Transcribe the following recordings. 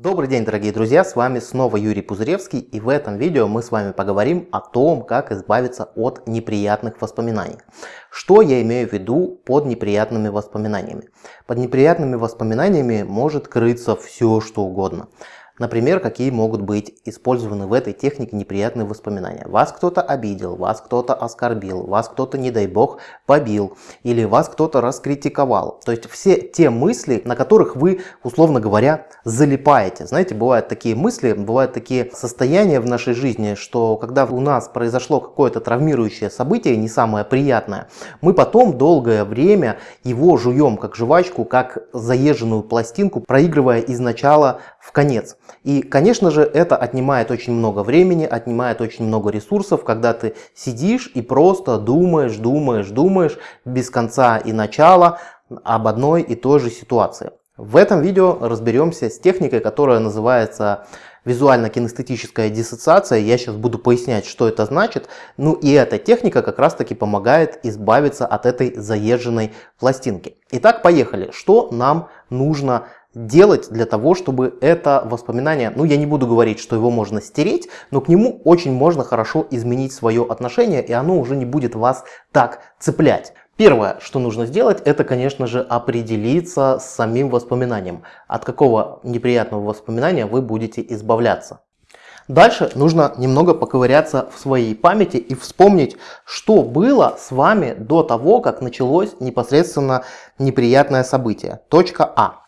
Добрый день, дорогие друзья, с вами снова Юрий Пузыревский, и в этом видео мы с вами поговорим о том, как избавиться от неприятных воспоминаний. Что я имею в виду под неприятными воспоминаниями? Под неприятными воспоминаниями может крыться все, что угодно. Например, какие могут быть использованы в этой технике неприятные воспоминания. Вас кто-то обидел, вас кто-то оскорбил, вас кто-то, не дай бог, побил, или вас кто-то раскритиковал. То есть все те мысли, на которых вы, условно говоря, залипаете. Знаете, бывают такие мысли, бывают такие состояния в нашей жизни, что когда у нас произошло какое-то травмирующее событие, не самое приятное, мы потом долгое время его жуем как жвачку, как заезженную пластинку, проигрывая из начала в конец. И, конечно же, это отнимает очень много времени, отнимает очень много ресурсов, когда ты сидишь и просто думаешь, думаешь, думаешь без конца и начала об одной и той же ситуации. В этом видео разберемся с техникой, которая называется визуально-кинестетическая диссоциация. Я сейчас буду пояснять, что это значит. Ну и эта техника как раз таки помогает избавиться от этой заезженной пластинки. Итак, поехали. Что нам нужно делать для того, чтобы это воспоминание, ну я не буду говорить, что его можно стереть, но к нему очень можно хорошо изменить свое отношение, и оно уже не будет вас так цеплять. Первое, что нужно сделать, это, конечно же, определиться с самим воспоминанием. От какого неприятного воспоминания вы будете избавляться. Дальше нужно немного поковыряться в своей памяти и вспомнить, что было с вами до того, как началось непосредственно неприятное событие. Точка А.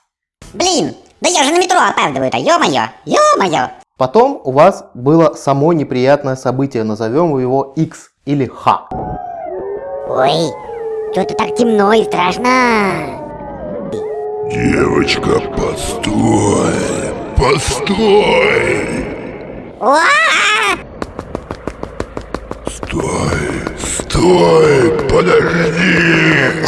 Блин, да я же на метро опаздываю-то, ё-моё, ё-моё. Потом у вас было само неприятное событие, назовем его X или Х. Ой, что-то так темно и страшно. Девочка, постой! Постой! Стой! Стой! Подожди!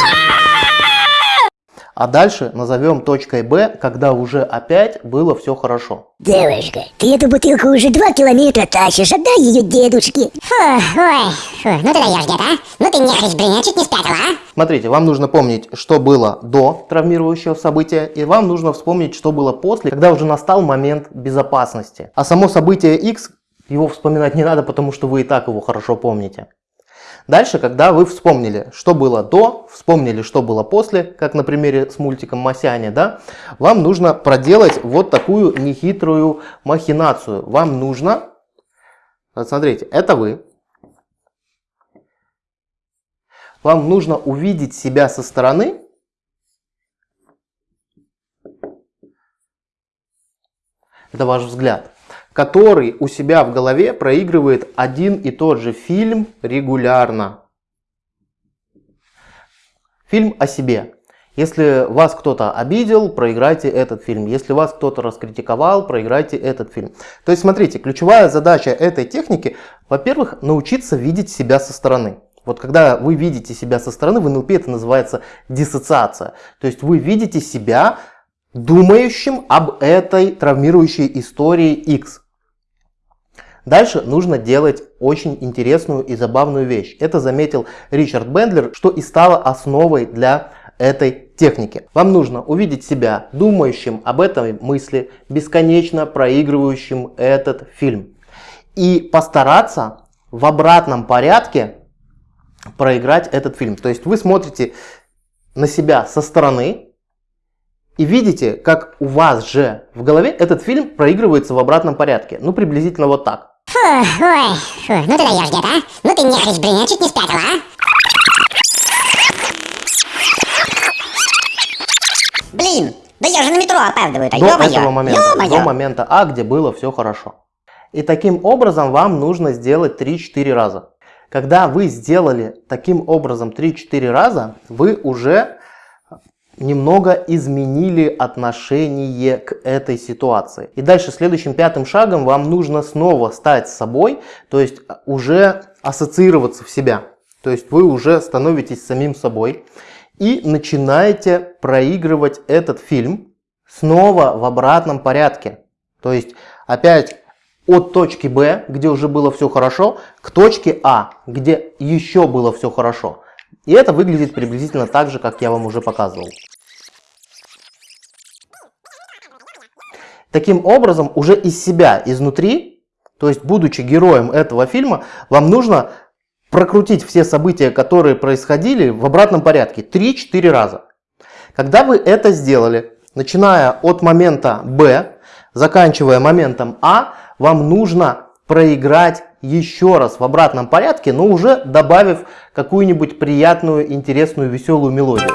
А дальше назовем точкой Б, когда уже опять было все хорошо. Девушка, ты эту бутылку уже два километра тащишь, отдай ее дедушке. Фу, ой, фу, ну ты даешь где-то, а? Ну ты нехрись, блин, я чуть не спятила, а? Смотрите, вам нужно помнить, что было до травмирующего события, и вам нужно вспомнить, что было после, когда уже настал момент безопасности. А само событие X, его вспоминать не надо, потому что вы и так его хорошо помните. Дальше, когда вы вспомнили, что было до, вспомнили, что было после, как на примере с мультиком Масяня, да, вам нужно проделать вот такую нехитрую махинацию. Вам нужно, вот смотрите, это вы, вам нужно увидеть себя со стороны, это ваш взгляд который у себя в голове проигрывает один и тот же фильм регулярно. Фильм о себе. Если вас кто-то обидел, проиграйте этот фильм. Если вас кто-то раскритиковал, проиграйте этот фильм. То есть смотрите, ключевая задача этой техники, во-первых, научиться видеть себя со стороны. Вот когда вы видите себя со стороны, в НЛП это называется диссоциация. То есть вы видите себя думающим об этой травмирующей истории X. Дальше нужно делать очень интересную и забавную вещь. Это заметил Ричард Бендлер, что и стало основой для этой техники. Вам нужно увидеть себя думающим об этой мысли, бесконечно проигрывающим этот фильм. И постараться в обратном порядке проиграть этот фильм. То есть вы смотрите на себя со стороны, и видите, как у вас же в голове этот фильм проигрывается в обратном порядке. Ну, приблизительно вот так. Фу, ой, фу, ну ты даешь где-то, а? Ну ты нехрись, блин, я чуть не спятила, а? Блин, да я же на метро опаздываю-то, До этого момента, до момента А, где было все хорошо. И таким образом вам нужно сделать 3-4 раза. Когда вы сделали таким образом 3-4 раза, вы уже немного изменили отношение к этой ситуации. И дальше следующим пятым шагом вам нужно снова стать собой, то есть уже ассоциироваться в себя. То есть вы уже становитесь самим собой и начинаете проигрывать этот фильм снова в обратном порядке. То есть опять от точки Б, где уже было все хорошо, к точке А, где еще было все хорошо. И это выглядит приблизительно так же, как я вам уже показывал. Таким образом, уже из себя, изнутри, то есть будучи героем этого фильма, вам нужно прокрутить все события, которые происходили в обратном порядке 3-4 раза. Когда вы это сделали, начиная от момента Б, заканчивая моментом А, вам нужно проиграть еще раз в обратном порядке, но уже добавив какую-нибудь приятную, интересную, веселую мелодию.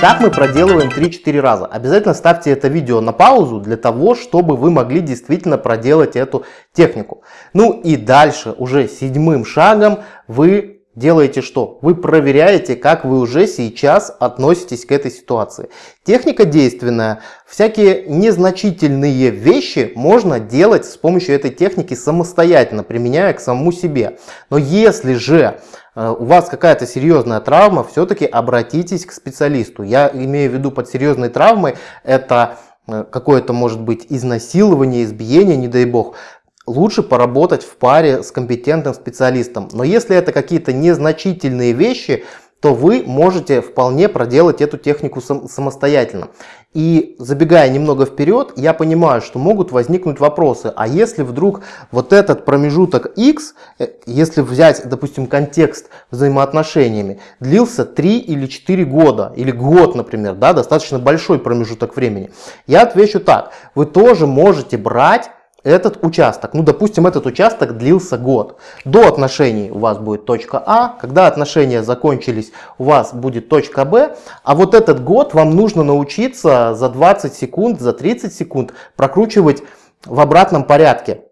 Так мы проделываем 3-4 раза. Обязательно ставьте это видео на паузу для того, чтобы вы могли действительно проделать эту технику. Ну и дальше, уже седьмым шагом, вы делаете что? Вы проверяете, как вы уже сейчас относитесь к этой ситуации. Техника действенная. Всякие незначительные вещи можно делать с помощью этой техники самостоятельно, применяя к самому себе. Но если же Э, у вас какая-то серьезная травма, все-таки обратитесь к специалисту. Я имею в виду под серьезной травмой, это э, какое-то может быть изнасилование, избиение, не дай бог. Лучше поработать в паре с компетентным специалистом. Но если это какие-то незначительные вещи, то вы можете вполне проделать эту технику сам, самостоятельно. И забегая немного вперед, я понимаю, что могут возникнуть вопросы. А если вдруг вот этот промежуток X, э, если взять, допустим, контекст взаимоотношениями, длился 3 или 4 года, или год, например, да, достаточно большой промежуток времени, я отвечу так. Вы тоже можете брать этот участок, ну допустим этот участок длился год. До отношений у вас будет точка А, когда отношения закончились у вас будет точка Б, а вот этот год вам нужно научиться за 20 секунд, за 30 секунд прокручивать в обратном порядке.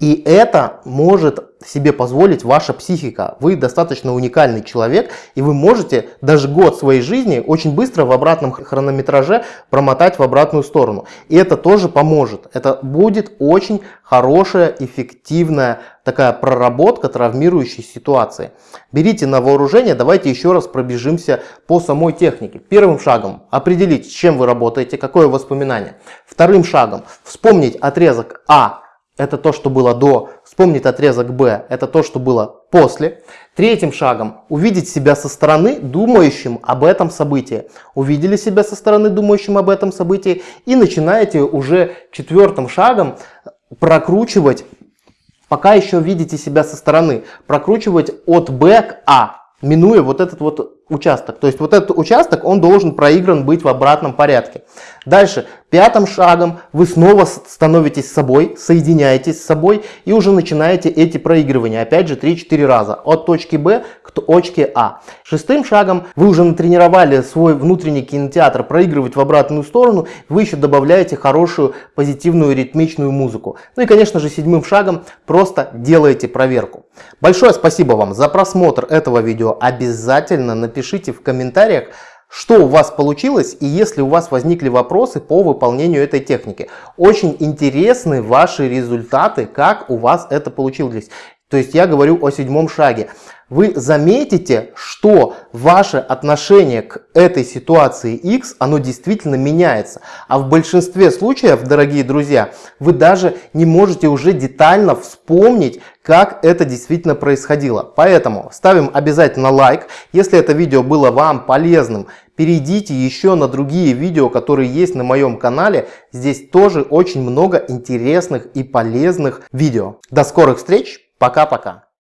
И это может себе позволить ваша психика. Вы достаточно уникальный человек, и вы можете даже год своей жизни очень быстро в обратном хронометраже промотать в обратную сторону. И это тоже поможет. Это будет очень хорошая, эффективная такая проработка травмирующей ситуации. Берите на вооружение, давайте еще раз пробежимся по самой технике. Первым шагом определить, с чем вы работаете, какое воспоминание. Вторым шагом вспомнить отрезок А это то, что было до, вспомнить отрезок Б, это то, что было после. Третьим шагом увидеть себя со стороны, думающим об этом событии. Увидели себя со стороны, думающим об этом событии, и начинаете уже четвертым шагом прокручивать, пока еще видите себя со стороны, прокручивать от Б к А, минуя вот этот вот участок. То есть вот этот участок, он должен проигран быть в обратном порядке. Дальше, пятым шагом вы снова становитесь собой, соединяетесь с собой и уже начинаете эти проигрывания. Опять же 3-4 раза. От точки Б к точке А. Шестым шагом вы уже натренировали свой внутренний кинотеатр проигрывать в обратную сторону. Вы еще добавляете хорошую позитивную ритмичную музыку. Ну и конечно же седьмым шагом просто делаете проверку. Большое спасибо вам за просмотр этого видео. Обязательно напишите напишите в комментариях, что у вас получилось и если у вас возникли вопросы по выполнению этой техники. Очень интересны ваши результаты, как у вас это получилось. То есть я говорю о седьмом шаге. Вы заметите, что ваше отношение к этой ситуации X, оно действительно меняется. А в большинстве случаев, дорогие друзья, вы даже не можете уже детально вспомнить, как это действительно происходило. Поэтому ставим обязательно лайк. Если это видео было вам полезным, перейдите еще на другие видео, которые есть на моем канале. Здесь тоже очень много интересных и полезных видео. До скорых встреч! Пока-пока.